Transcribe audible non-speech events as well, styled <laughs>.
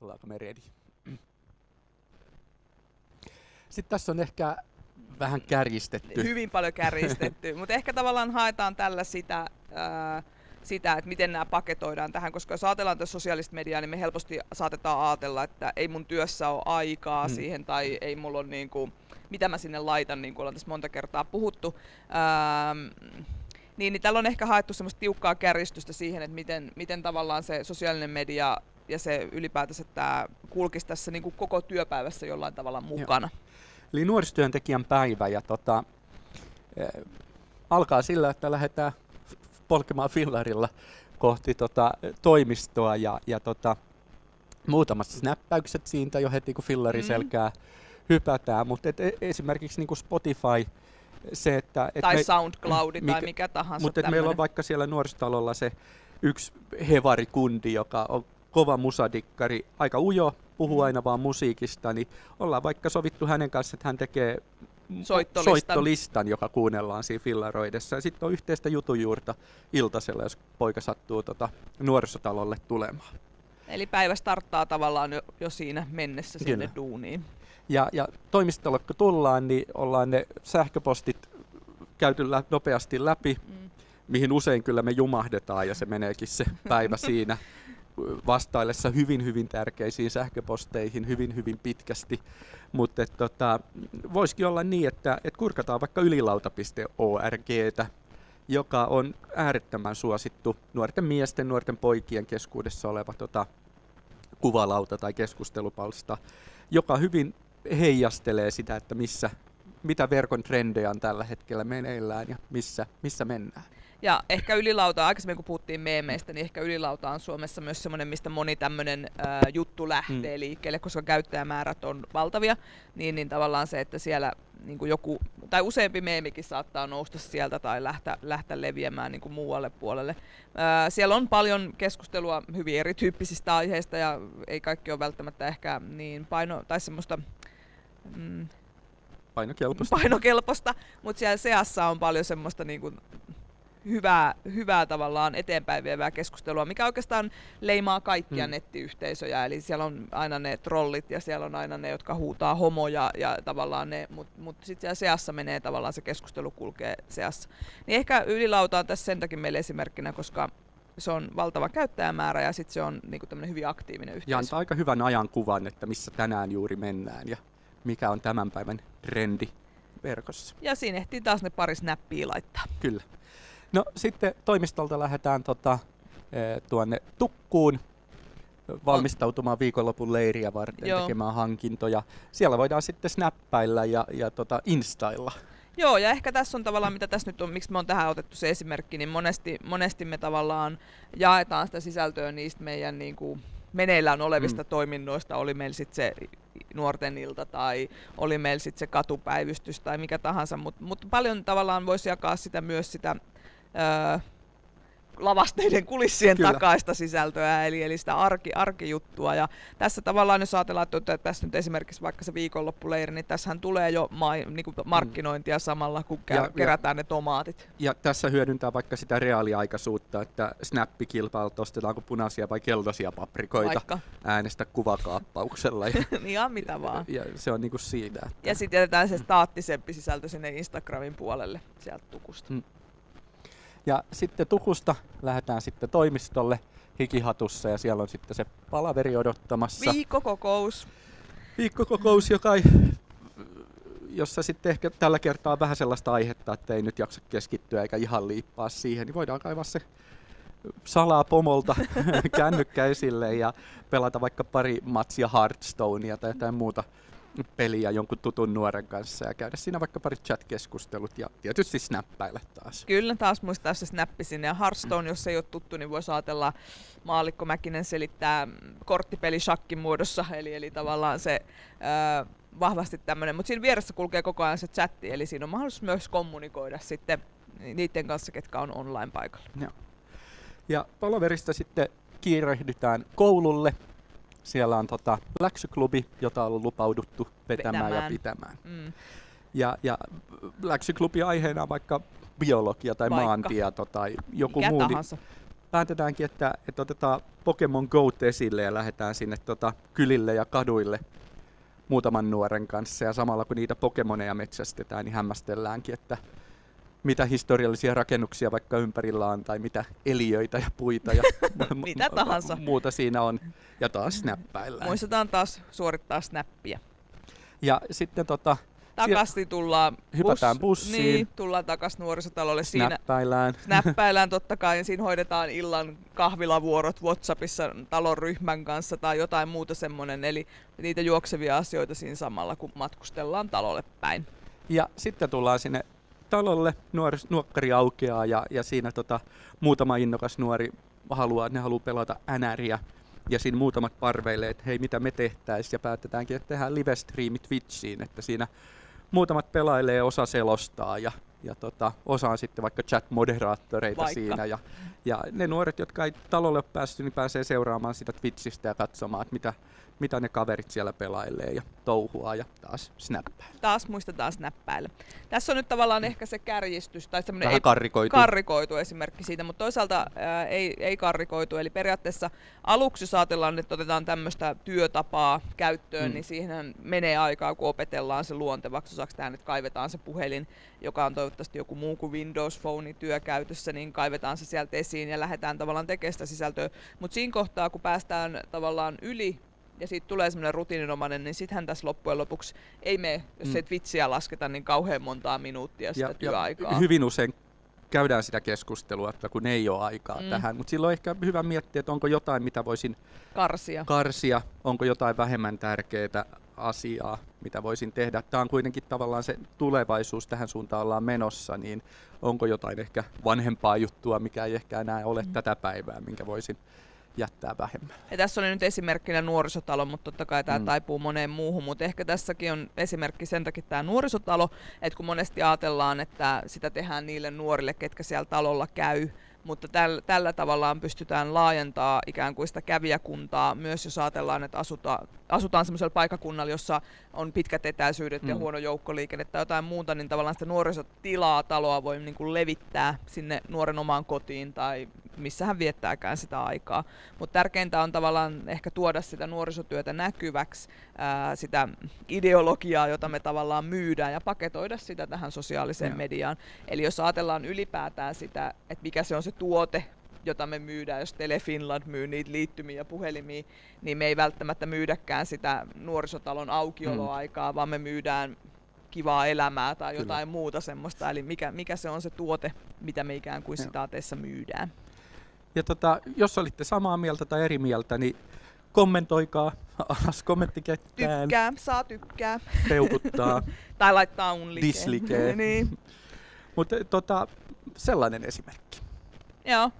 Ollaanko me ready? Sitten tässä on ehkä vähän kärjistetty. Hyvin paljon kärjistetty, <laughs> mutta ehkä tavallaan haetaan tällä sitä, ää, sitä, että miten nämä paketoidaan tähän, koska jos ajatellaan tässä sosiaalista mediaa, niin me helposti saatetaan ajatella, että ei mun työssä ole aikaa hmm. siihen tai ei mulla ole niin kuin, mitä mä sinne laitan, niin kuin ollaan tässä monta kertaa puhuttu. Ää, niin, niin tällä on ehkä haettu semmoista tiukkaa kärjistystä siihen, että miten, miten tavallaan se sosiaalinen media ja se ylipäätänsä tämä kulkisi tässä niin kuin koko työpäivässä jollain tavalla mukana. Joo. Eli nuorisotyöntekijän päivä ja tota, e, alkaa sillä, että lähdetään polkemaan fillarilla kohti tota, toimistoa ja, ja tota, muutamat snappäykset siitä jo heti kun fillari mm. selkää hypätään, mutta et, e, esimerkiksi niin kuin Spotify se, että... Et tai me, SoundCloud mikä, tai mikä tahansa. Mutta meillä on vaikka siellä nuorisotalolla se yksi hevarikundi, joka on kova musadikkari, aika ujo, puhuu mm. aina vaan musiikista, niin ollaan vaikka sovittu hänen kanssa, että hän tekee soittolistan, soittolistan joka kuunnellaan siinä fillaroidessa. Ja sitten on yhteistä jutujuurta iltasella, jos poika sattuu tota nuorisotalolle tulemaan. Eli päivä starttaa tavallaan jo, jo siinä mennessä sinne Kyllä. duuniin. Ja, ja toimistolle kun tullaan, niin ollaan ne sähköpostit käyty lä- nopeasti läpi, mm. mihin usein kyllä me jumahdetaan ja se meneekin se päivä <laughs> siinä vastaillessa hyvin, hyvin tärkeisiin sähköposteihin hyvin, hyvin pitkästi. Mutta tota, voisikin olla niin, että et kurkataan vaikka ylilauta.orgtä, joka on äärettömän suosittu nuorten miesten, nuorten poikien keskuudessa oleva tota, kuvalauta tai keskustelupalsta, joka hyvin heijastelee sitä, että missä, mitä verkon trendejä on tällä hetkellä meneillään ja missä, missä mennään. Ja ehkä ylilauta, aikaisemmin kun puhuttiin meemeistä, niin ehkä ylilauta on Suomessa myös semmoinen, mistä moni tämmöinen äh, juttu lähtee mm. liikkeelle, koska käyttäjämäärät on valtavia, niin, niin tavallaan se, että siellä niin kuin joku, tai useampi meemikin saattaa nousta sieltä tai lähteä, lähteä leviämään niin kuin muualle puolelle. Äh, siellä on paljon keskustelua hyvin erityyppisistä aiheista ja ei kaikki ole välttämättä ehkä niin paino, tai semmoista mm, painokelpoista. painokelpoista, mutta siellä seassa on paljon semmoista niin kuin, hyvää, hyvää tavallaan eteenpäin vievää keskustelua, mikä oikeastaan leimaa kaikkia hmm. nettiyhteisöjä. Eli siellä on aina ne trollit ja siellä on aina ne, jotka huutaa homoja ja tavallaan ne, mutta mut sitten siellä seassa menee tavallaan se keskustelu kulkee seassa. Niin ehkä ylilauta on tässä sen takia meille esimerkkinä, koska se on valtava käyttäjämäärä ja sitten se on niinku tämmöinen hyvin aktiivinen yhteisö. Ja antaa aika hyvän ajan kuvan, että missä tänään juuri mennään ja mikä on tämän päivän trendi verkossa. Ja siinä ehtii taas ne pari snappia laittaa. Kyllä. No sitten toimistolta lähdetään tota, e, tuonne Tukkuun valmistautumaan viikonlopun leiriä varten Joo. tekemään hankintoja. Siellä voidaan sitten snappailla ja, ja tota, instailla. Joo, ja ehkä tässä on tavallaan, mitä tässä nyt on, miksi me on tähän otettu se esimerkki, niin monesti, monesti me tavallaan jaetaan sitä sisältöä niistä meidän niin kuin, meneillään olevista mm. toiminnoista, oli meillä sitten se nuorten ilta tai oli meillä sitten se katupäivystys tai mikä tahansa, mutta mut paljon tavallaan voisi jakaa sitä myös sitä öö, lavasteiden kulissien Kyllä. takaista sisältöä, eli, eli sitä arki, arkijuttua. Ja tässä tavallaan, jos ajatellaan, että tässä nyt esimerkiksi vaikka se viikonloppuleiri, niin tässähän tulee jo ma, niin kuin markkinointia mm. samalla, kun ja, kerätään ja, ne tomaatit. Ja tässä hyödyntää vaikka sitä reaaliaikaisuutta, että snappikilpailut ostetaanko punaisia vai keltaisia paprikoita vaikka. äänestä kuvakaappauksella. Ja, niin <laughs> ihan mitä vaan. Ja, ja se on niin kuin siitä. Että... Ja sitten jätetään se staattisempi sisältö sinne Instagramin puolelle sieltä tukusta. Mm. Ja sitten Tukusta lähdetään sitten toimistolle hikihatussa ja siellä on sitten se palaveri odottamassa. Viikkokokous. Viikkokokous, joka ei, jossa sitten ehkä tällä kertaa on vähän sellaista aihetta, että ei nyt jaksa keskittyä eikä ihan liippaa siihen, niin voidaan kaivaa se salaa pomolta <laughs> kännykkä esille ja pelata vaikka pari matsia Hearthstonea tai jotain muuta peliä jonkun tutun nuoren kanssa ja käydä siinä vaikka pari chat-keskustelut ja tietysti snappailla taas. Kyllä, taas muistaa se snappi sinne. Ja Hearthstone, jos ei ole tuttu, niin voisi ajatella, Maalikko Mäkinen selittää korttipeli shakkin muodossa, eli, eli tavallaan se ö, vahvasti tämmöinen, mutta siinä vieressä kulkee koko ajan se chatti, eli siinä on mahdollisuus myös kommunikoida sitten niiden kanssa, ketkä on online paikalla. Joo. Ja palaverista sitten kiirehdytään koululle, siellä on tota läksyklubi, jota on lupauduttu vetämään, vetämään. ja pitämään. Mm. Ja, ja läksyklubi aiheena on vaikka biologia tai vaikka. maantieto tai joku Mikä muu. Tahansa. päätetäänkin, että, että otetaan Pokemon Go esille ja lähdetään sinne tota, kylille ja kaduille muutaman nuoren kanssa. Ja samalla kun niitä Pokemoneja metsästetään, niin hämmästelläänkin, että historiallisia rakennuksia vaikka ympärillä on, tai mitä eliöitä ja puita ja <laughs> mitä tahansa. muuta siinä on. Ja taas snappaillaan. Muistetaan taas suorittaa snappia. Ja sitten tota, takaisin tullaan Hypätään bus, bussiin. Niin, tullaan takaisin nuorisotalolle. Snappäillään. Siinä, snappäillään totta kai <laughs> ja siinä hoidetaan illan kahvilavuorot Whatsappissa talon ryhmän kanssa tai jotain muuta semmoinen. Eli niitä juoksevia asioita siinä samalla, kun matkustellaan talolle päin. Ja sitten tullaan sinne talolle, nuori, nuokkari aukeaa ja, ja siinä tota, muutama innokas nuori haluaa, ne haluaa pelata NRiä ja siinä muutamat parveilee, että hei mitä me tehtäisiin ja päätetäänkin, että tehdään live-striimi Twitchiin, että siinä muutamat pelailee, osa selostaa ja, ja tota, osa on sitten vaikka chat-moderaattoreita vaikka. siinä. Ja, ja ne nuoret, jotka ei talolle ole päässyt, niin pääsee seuraamaan sitä Twitchistä ja katsomaan, että mitä, mitä ne kaverit siellä pelailee ja touhua ja taas snappailla. Taas muistetaan snappailla. Tässä on nyt tavallaan ehkä se kärjistys tai semmoinen ei, karrikoitu. karrikoitu esimerkki siitä, mutta toisaalta ää, ei, ei karrikoitu. Eli periaatteessa aluksi jos ajatellaan, että otetaan tämmöistä työtapaa käyttöön, mm. niin siihen menee aikaa, kun opetellaan se luontevaksi osaksi tähän, että kaivetaan se puhelin, joka on toivottavasti joku muu kuin Windows Phone työkäytössä, niin kaivetaan se sieltä esiin ja lähdetään tavallaan tekemään sitä sisältöä. Mutta siinä kohtaa, kun päästään tavallaan yli ja siitä tulee semmoinen rutiininomainen, niin sittenhän tässä loppujen lopuksi ei me, jos mm. ei vitsiä lasketa, niin kauhean montaa minuuttia sitä ja, työaikaa. Ja hyvin usein käydään sitä keskustelua, että kun ei ole aikaa mm. tähän. Mutta silloin ehkä hyvä miettiä, että onko jotain, mitä voisin karsia. karsia, onko jotain vähemmän tärkeää asiaa, mitä voisin tehdä. Tämä on kuitenkin tavallaan se tulevaisuus, tähän suuntaan ollaan menossa, niin onko jotain ehkä vanhempaa juttua, mikä ei ehkä enää ole mm. tätä päivää, minkä voisin jättää vähemmän. Ja tässä oli nyt esimerkkinä nuorisotalo, mutta totta kai tämä mm. taipuu moneen muuhun, mutta ehkä tässäkin on esimerkki sen takia tämä nuorisotalo, että kun monesti ajatellaan, että sitä tehdään niille nuorille, ketkä siellä talolla käy, mutta täl, tällä tavallaan pystytään laajentaa ikään kuin sitä kävijäkuntaa myös jos ajatellaan, että asuta, asutaan sellaisella paikakunnalla, jossa on pitkät etäisyydet mm. ja huono joukkoliikenne tai jotain muuta, niin tavallaan sitä nuorisotilaa taloa voi niin kuin levittää sinne nuoren omaan kotiin tai missä hän viettääkään sitä aikaa. Mutta tärkeintä on tavallaan ehkä tuoda sitä nuorisotyötä näkyväksi, ää, sitä ideologiaa, jota me tavallaan myydään ja paketoida sitä tähän sosiaaliseen ja. mediaan. Eli jos ajatellaan ylipäätään sitä, että mikä se on se tuote, jota me myydään, jos Telefinland myy niitä liittymiä ja puhelimia, niin me ei välttämättä myydäkään sitä nuorisotalon aukioloaikaa, mm. vaan me myydään kivaa elämää tai Kyllä. jotain muuta semmoista. Eli mikä, mikä se on se tuote, mitä me ikään kuin sitaateissa myydään. Ja tota, jos olitte samaa mieltä tai eri mieltä, niin kommentoikaa alas kommenttikettään. Tykkää, saa tykkää. Peukuttaa. <laughs> tai laittaa unlikeen. Dislikee. <laughs> niin. Mutta tota, sellainen esimerkki. Joo.